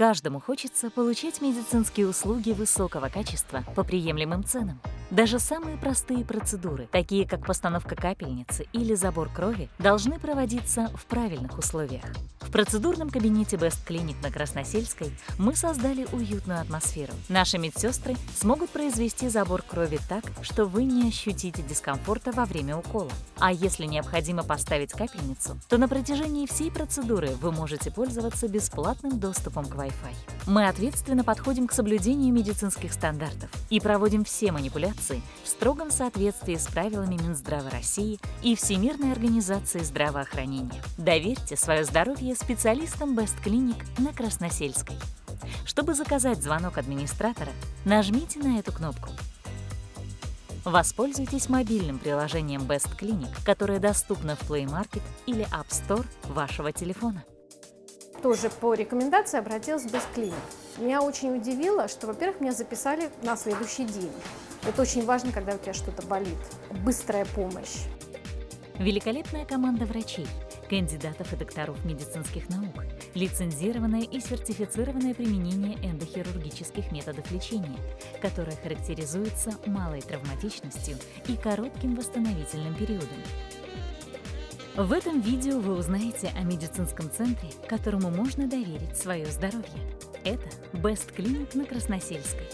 Каждому хочется получать медицинские услуги высокого качества по приемлемым ценам. Даже самые простые процедуры, такие как постановка капельницы или забор крови, должны проводиться в правильных условиях. В процедурном кабинете Best Clinic на Красносельской мы создали уютную атмосферу. Наши медсестры смогут произвести забор крови так, что вы не ощутите дискомфорта во время укола. А если необходимо поставить капельницу, то на протяжении всей процедуры вы можете пользоваться бесплатным доступом к Wi-Fi. Мы ответственно подходим к соблюдению медицинских стандартов и проводим все манипуляции в строгом соответствии с правилами Минздрава России и Всемирной организации здравоохранения. Доверьте свое здоровье специалистам Best Clinic на Красносельской. Чтобы заказать звонок администратора, нажмите на эту кнопку. Воспользуйтесь мобильным приложением Best Clinic, которое доступно в Play Market или App Store вашего телефона. Тоже по рекомендации обратилась в Best Clinic. Меня очень удивило, что, во-первых, меня записали на следующий день. Это очень важно, когда у тебя что-то болит. Быстрая помощь. Великолепная команда врачей, кандидатов и докторов медицинских наук, лицензированное и сертифицированное применение эндохирургических методов лечения, которое характеризуется малой травматичностью и коротким восстановительным периодом. В этом видео вы узнаете о медицинском центре, которому можно доверить свое здоровье. Это Best Clinic на Красносельской.